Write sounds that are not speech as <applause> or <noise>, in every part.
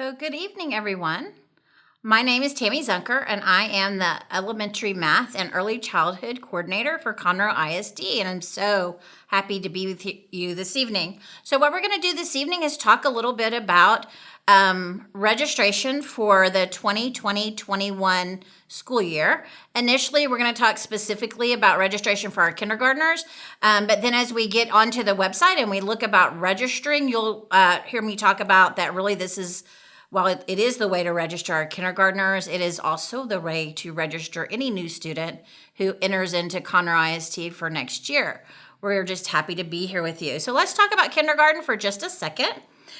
So, good evening, everyone. My name is Tammy Zunker, and I am the Elementary Math and Early Childhood Coordinator for Conroe ISD, and I'm so happy to be with you this evening. So, what we're going to do this evening is talk a little bit about um, registration for the 2020 21 school year. Initially, we're going to talk specifically about registration for our kindergartners, um, but then as we get onto the website and we look about registering, you'll uh, hear me talk about that really this is while it, it is the way to register our kindergartners, it is also the way to register any new student who enters into Conroe ISD for next year. We're just happy to be here with you. So let's talk about kindergarten for just a second.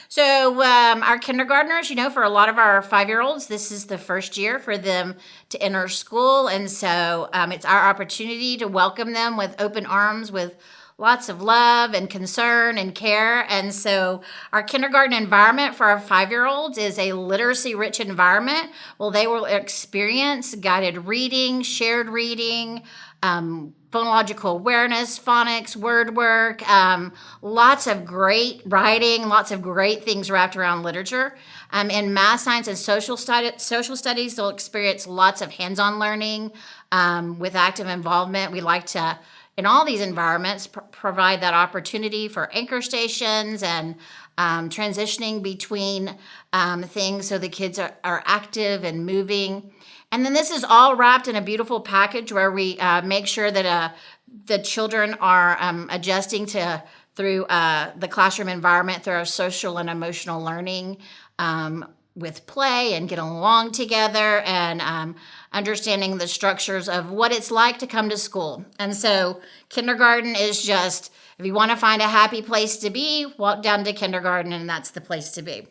So um, our kindergartners, you know, for a lot of our five-year-olds, this is the first year for them to enter school. And so um, it's our opportunity to welcome them with open arms, with lots of love and concern and care. And so our kindergarten environment for our five-year-olds is a literacy-rich environment. Well, they will experience guided reading, shared reading, um, phonological awareness, phonics, word work, um, lots of great writing, lots of great things wrapped around literature. Um, in math, science, and social, study, social studies, they'll experience lots of hands-on learning um, with active involvement. We like to in all these environments pr provide that opportunity for anchor stations and um, transitioning between um, things so the kids are, are active and moving. And then this is all wrapped in a beautiful package where we uh, make sure that uh, the children are um, adjusting to through uh, the classroom environment through our social and emotional learning um, with play and getting along together and um, understanding the structures of what it's like to come to school. And so kindergarten is just, if you want to find a happy place to be, walk down to kindergarten and that's the place to be.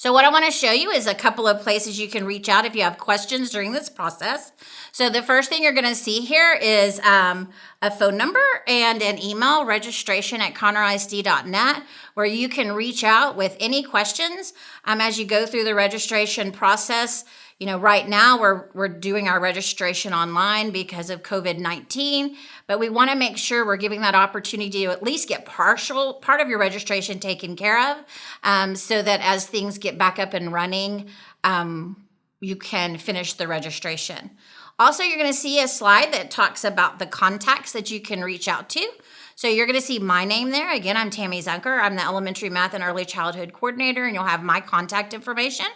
So what I want to show you is a couple of places you can reach out if you have questions during this process. So the first thing you're going to see here is um, a phone number and an email registration at conroeisd.net where you can reach out with any questions um, as you go through the registration process. You know, right now we're, we're doing our registration online because of COVID-19, but we wanna make sure we're giving that opportunity to at least get partial, part of your registration taken care of um, so that as things get back up and running, um, you can finish the registration. Also, you're gonna see a slide that talks about the contacts that you can reach out to. So you're gonna see my name there. Again, I'm Tammy Zunker. I'm the Elementary Math and Early Childhood Coordinator, and you'll have my contact information.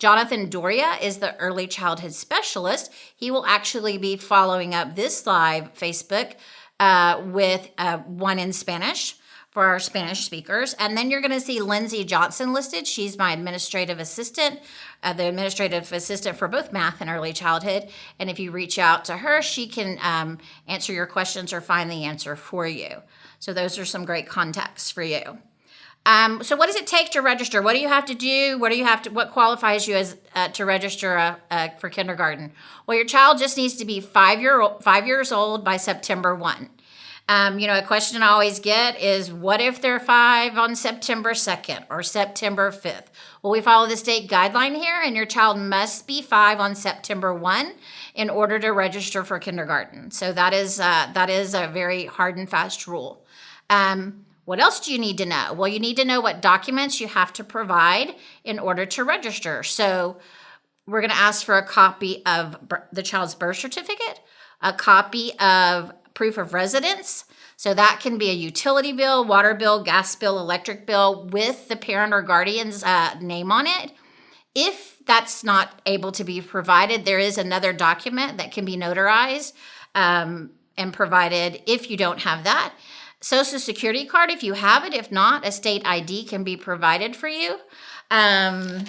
Jonathan Doria is the early childhood specialist. He will actually be following up this live Facebook uh, with uh, one in Spanish for our Spanish speakers. And then you're going to see Lindsay Johnson listed. She's my administrative assistant, uh, the administrative assistant for both math and early childhood. And if you reach out to her, she can um, answer your questions or find the answer for you. So those are some great contacts for you. Um, so what does it take to register? What do you have to do? What do you have to, what qualifies you as uh, to register uh, uh, for kindergarten? Well, your child just needs to be five, year, old, five years old by September 1. Um, you know, a question I always get is, what if they're five on September 2nd or September 5th? Well, we follow the state guideline here, and your child must be five on September 1 in order to register for kindergarten. So that is, uh, that is a very hard and fast rule. Um, what else do you need to know? Well, you need to know what documents you have to provide in order to register. So we're going to ask for a copy of the child's birth certificate, a copy of proof of residence. So that can be a utility bill, water bill, gas bill, electric bill with the parent or guardian's uh, name on it. If that's not able to be provided, there is another document that can be notarized um, and provided if you don't have that. Social security card if you have it. If not, a state ID can be provided for you. Um,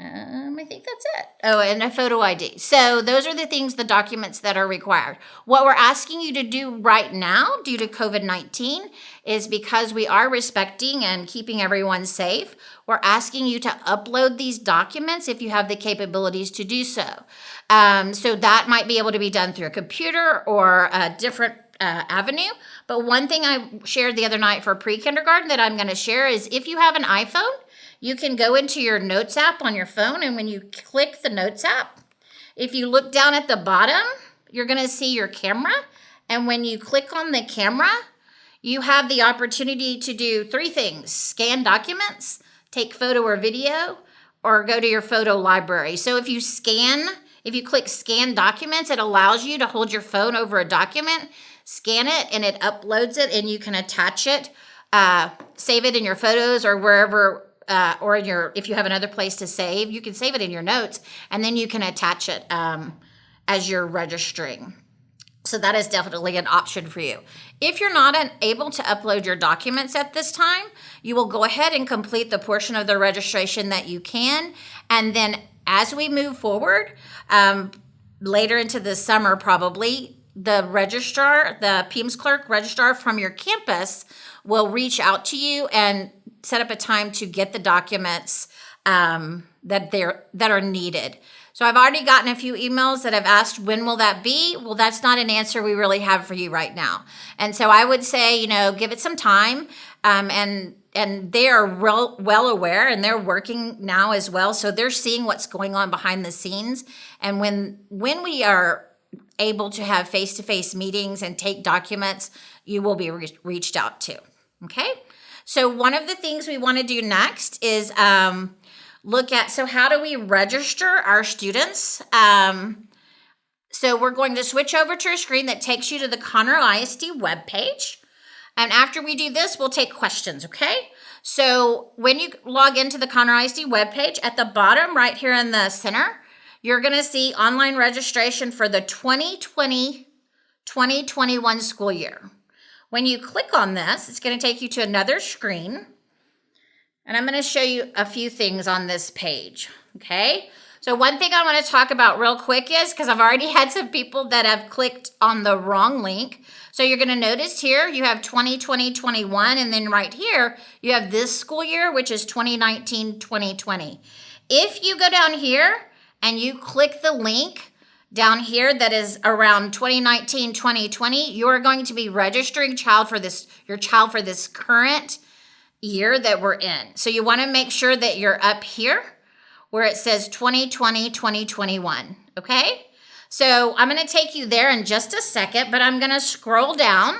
um, I think that's it. Oh, and a photo ID. So those are the things, the documents that are required. What we're asking you to do right now due to COVID-19 is because we are respecting and keeping everyone safe, we're asking you to upload these documents if you have the capabilities to do so. Um, so that might be able to be done through a computer or a different uh, avenue. But one thing I shared the other night for pre-kindergarten that I'm going to share is if you have an iPhone, you can go into your Notes app on your phone, and when you click the Notes app, if you look down at the bottom, you're going to see your camera. And when you click on the camera, you have the opportunity to do three things, scan documents, take photo or video, or go to your photo library. So if you scan, if you click scan documents, it allows you to hold your phone over a document, scan it, and it uploads it, and you can attach it, uh, save it in your photos or wherever uh, or in your if you have another place to save you can save it in your notes and then you can attach it um, as you're registering. So that is definitely an option for you. If you're not able to upload your documents at this time you will go ahead and complete the portion of the registration that you can and then as we move forward um, later into the summer probably the registrar the PEIMS clerk registrar from your campus will reach out to you and set up a time to get the documents um, that they're that are needed. So I've already gotten a few emails that have asked when will that be? Well, that's not an answer we really have for you right now. And so I would say, you know, give it some time. Um, and and they are well, well aware and they're working now as well. So they're seeing what's going on behind the scenes. And when when we are able to have face-to-face meetings and take documents, you will be re- reached out to. Okay. So one of the things we want to do next is um, look at, so how do we register our students? Um, so we're going to switch over to a screen that takes you to the Conroe ISD webpage. And after we do this, we'll take questions, okay? So when you log into the Conroe ISD webpage, at the bottom right here in the center, you're going to see online registration for the 2020-2021 school year. When you click on this, it's going to take you to another screen. And I'm going to show you a few things on this page. Okay. So one thing I want to talk about real quick is because I've already <laughs> had some people that have clicked on the wrong link. So you're going to notice here you have 2020, 21, and then right here you have this school year, which is 2019, 2020. If you go down here and you click the link down here that is around 2019 2020 you're going to be registering child for this your child for this current year that we're in so you want to make sure that you're up here where it says 2020 2021 okay? So i'm going to take you there in just a second but i'm going to scroll down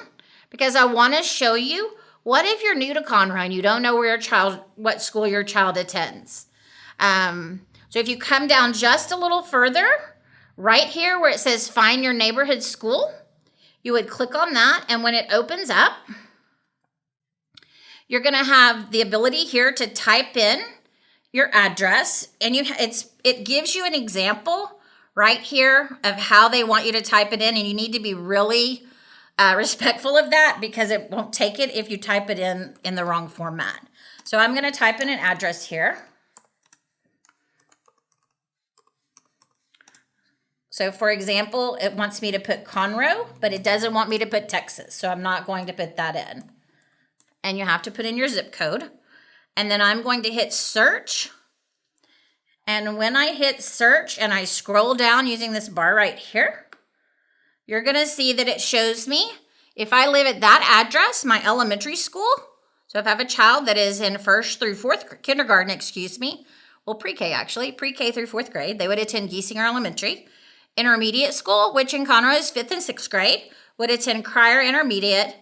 because i want to show you what if you're new to conroe and you don't know where your child what school your child attends. Um, so if you come down just a little further Right here where it says find your neighborhood school, you would click on that and when it opens up, you're going to have the ability here to type in your address and you it's it gives you an example right here of how they want you to type it in and you need to be really uh, respectful of that because it won't take it if you type it in in the wrong format. So I'm going to type in an address here. So for example, it wants me to put Conroe, but it doesn't want me to put Texas. So I'm not going to put that in. And you have to put in your zip code. And then I'm going to hit search. And when I hit search and I scroll down using this bar right here, you're going to see that it shows me if I live at that address, my elementary school. So if I have a child that is in first through fourth kindergarten, excuse me, well, pre-K actually, pre-K through fourth grade, they would attend Giesinger Elementary. Intermediate school, which in Conroe is fifth and sixth grade, would attend Cryar Intermediate,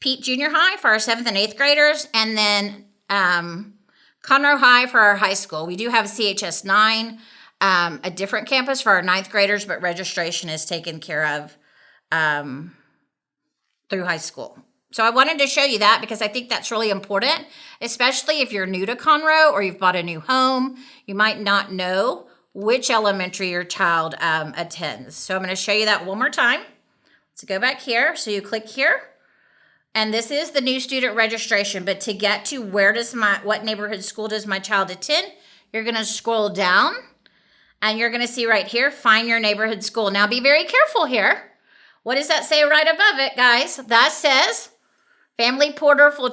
Peet Junior High for our seventh and eighth graders, and then um, Conroe High for our high school. We do have CHS 9, um, a different campus for our ninth graders, but registration is taken care of um, through high school. So I wanted to show you that because I think that's really important, especially if you're new to Conroe or you've bought a new home. You might not know which elementary your child um, attends. So I'm going to show you that one more time. Let's go back here. So you click here. And this is the new student registration. But to get to where does my, what neighborhood school does my child attend, you're going to scroll down and you're going to see right here, find your neighborhood school. Now be very careful here. What does that say right above it, guys? That says Family Portal for,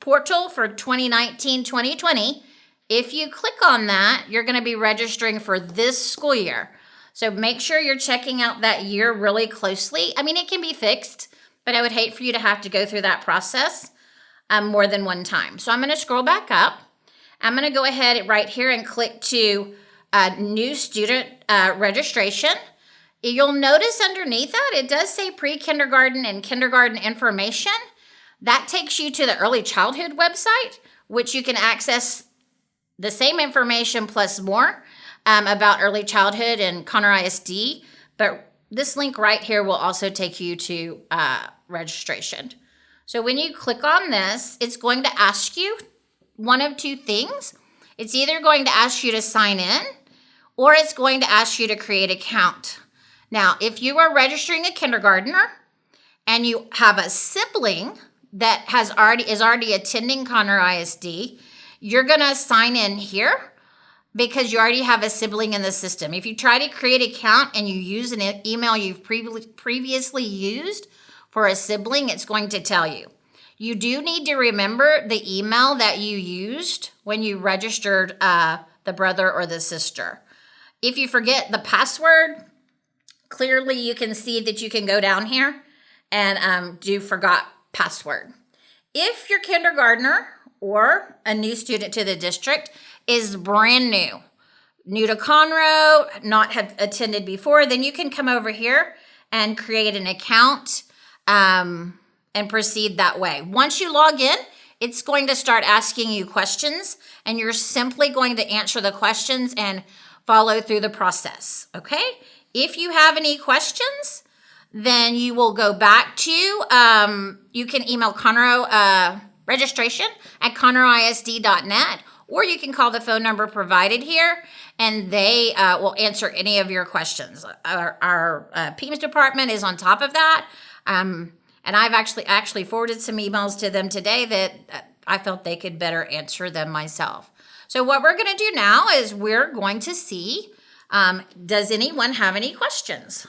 Portal for 2019-2020 if you click on that, you're going to be registering for this school year. So make sure you're checking out that year really closely. I mean, it can be fixed, but I would hate for you to have to go through that process um, more than one time. So I'm going to scroll back up. I'm going to go ahead right here and click to uh, new student uh, registration. You'll notice underneath that, it does say pre-kindergarten and kindergarten information. That takes you to the early childhood website, which you can access the same information plus more um, about early childhood and Conroe ISD, but this link right here will also take you to uh, registration. So when you click on this, it's going to ask you one of two things. It's either going to ask you to sign in or it's going to ask you to create an account. Now, if you are registering a kindergartner and you have a sibling that has already is already attending Conroe ISD, you're going to sign in here because you already have a sibling in the system. If you try to create an account and you use an email you've previously used for a sibling, it's going to tell you. You do need to remember the email that you used when you registered uh, the brother or the sister. If you forget the password, clearly you can see that you can go down here and um, do forgot password. If your kindergartner or a new student to the district is brand new, new to Conroe, not have attended before, then you can come over here and create an account um, and proceed that way. Once you log in, it's going to start asking you questions and you're simply going to answer the questions and follow through the process, okay? If you have any questions, then you will go back to, um, you can email Conroe uh, registration at conroeisd.net or you can call the phone number provided here and they uh, will answer any of your questions. Our, our uh, PEIMS department is on top of that. Um, and I've actually actually forwarded some emails to them today that I felt they could better answer them myself. So what we're going to do now is we're going to see, um, does anyone have any questions?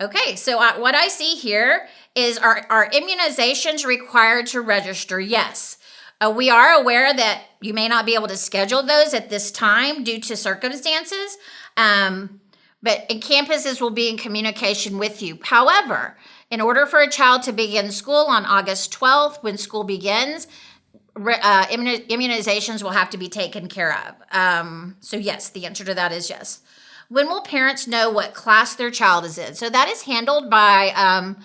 Okay, so uh, what I see here is are, are immunizations required to register? Yes. Uh, we are aware that you may not be able to schedule those at this time due to circumstances, um, but campuses will be in communication with you. However, in order for a child to begin school on August 12th, when school begins, uh, immunizations will have to be taken care of. Um, so yes, the answer to that is yes. When will parents know what class their child is in? So that is handled by um,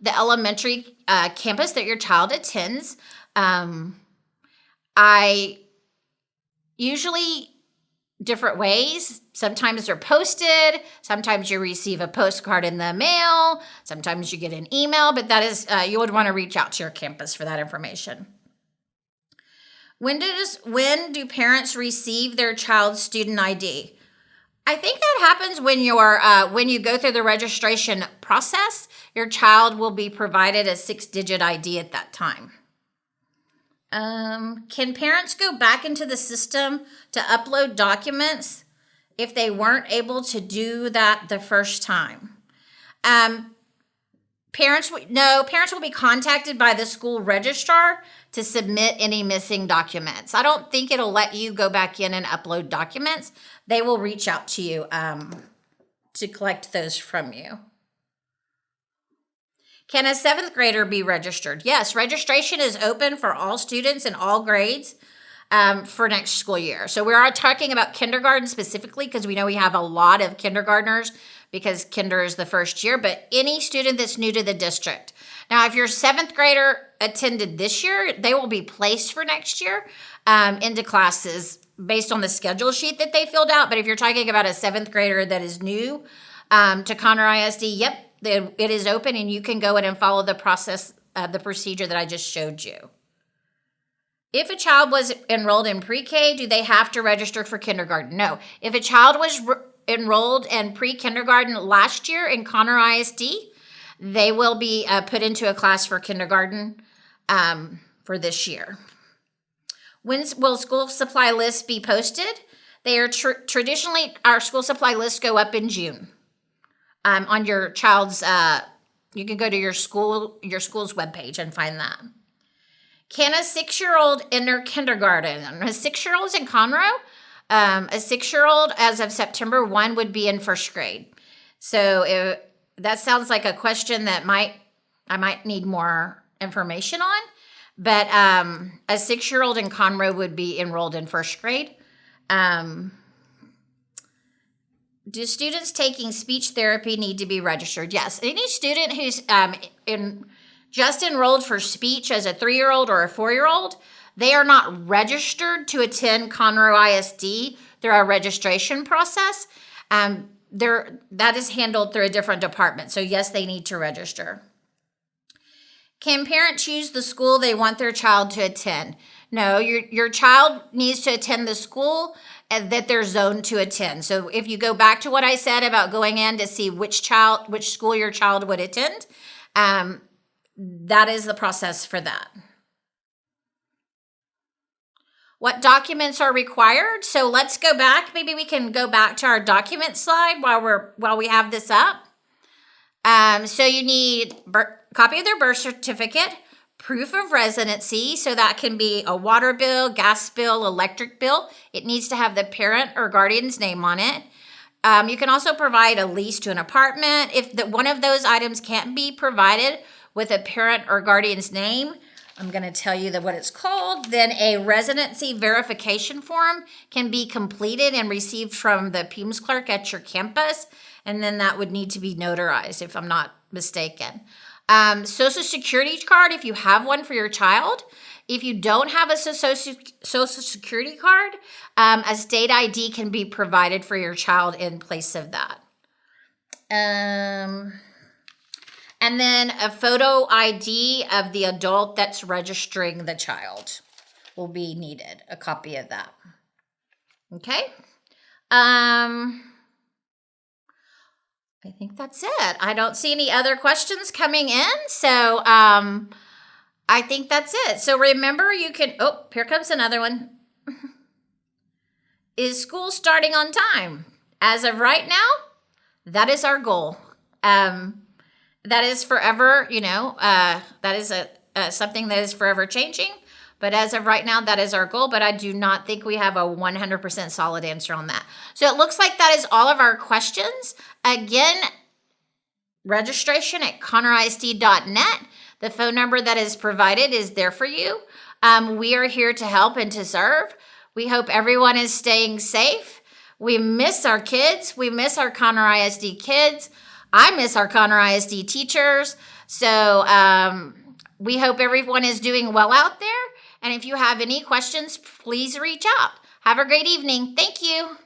the elementary uh, campus that your child attends. Um, I usually different ways. Sometimes they're posted. Sometimes you receive a postcard in the mail. Sometimes you get an email, but that is, uh, you would want to reach out to your campus for that information. When does when do parents receive their child's student ID? I think that happens when you're uh, when you go through the registration process. Your child will be provided a six-digit ID at that time. Um, can parents go back into the system to upload documents if they weren't able to do that the first time? Um, parents, no, parents will be contacted by the school registrar to submit any missing documents. I don't think it'll let you go back in and upload documents. They will reach out to you um, to collect those from you. Can a seventh grader be registered? Yes, registration is open for all students in all grades um, for next school year. So we are talking about kindergarten specifically because we know we have a lot of kindergartners because kinder is the first year, but any student that's new to the district. Now, if your seventh grader attended this year, they will be placed for next year um, into classes based on the schedule sheet that they filled out. But if you're talking about a seventh grader that is new um, to Conroe ISD, yep, it is open and you can go in and follow the process, uh, the procedure that I just showed you. If a child was enrolled in pre-K, do they have to register for kindergarten? No. If a child was enrolled in pre-kindergarten last year in Conroe ISD, they will be uh, put into a class for kindergarten um, for this year. When will school supply lists be posted? They are tr traditionally, our school supply lists go up in June um, on your child's, uh, you can go to your school, your school's webpage and find that. Can a six-year-old enter kindergarten? A six-year-old's in Conroe? Um, a six-year-old as of September 1 would be in first grade. So if, that sounds like a question that might I might need more information on. But um, a six-year-old in Conroe would be enrolled in first grade. Um, do students taking speech therapy need to be registered? Yes. Any student who's um, in just enrolled for speech as a three-year-old or a four-year-old, They are not registered to attend Conroe ISD through our registration process. Um, they're, that is handled through a different department. So, yes, they need to register. Can parents choose the school they want their child to attend? No, your, your child needs to attend the school that they're zoned to attend. So if you go back to what I said about going in to see which child, which school your child would attend, um, that is the process for that. What documents are required? So let's go back. Maybe we can go back to our document slide while we're while we have this up. Um, so you need copy of their birth certificate, proof of residency. So that can be a water bill, gas bill, electric bill. It needs to have the parent or guardian's name on it. Um, you can also provide a lease to an apartment. If the, one of those items can't be provided with a parent or guardian's name, I'm going to tell you that what it's called, then a residency verification form can be completed and received from the PEIMS clerk at your campus. And then that would need to be notarized if I'm not mistaken. Um, social security card, if you have one for your child. If you don't have a social, social security card, um, a state ID can be provided for your child in place of that. Um, and then a photo ID of the adult that's registering the child will be needed, a copy of that. Okay. Um, I think that's it. I don't see any other questions coming in. So um, I think that's it. So remember, you can, oh, here comes another one. <laughs> is school starting on time? As of right now, that is our goal. Um, that is forever, you know, uh, that is a, uh, something that is forever changing. But as of right now, that is our goal. But I do not think we have a 100% solid answer on that. So it looks like that is all of our questions. Again, registration at conroeisd.net. The phone number that is provided is there for you. Um, we are here to help and to serve. We hope everyone is staying safe. We miss our kids. We miss our Conroe ISD kids. I miss our Conroe ISD teachers. So um, we hope everyone is doing well out there. And if you have any questions, please reach out. Have a great evening. Thank you.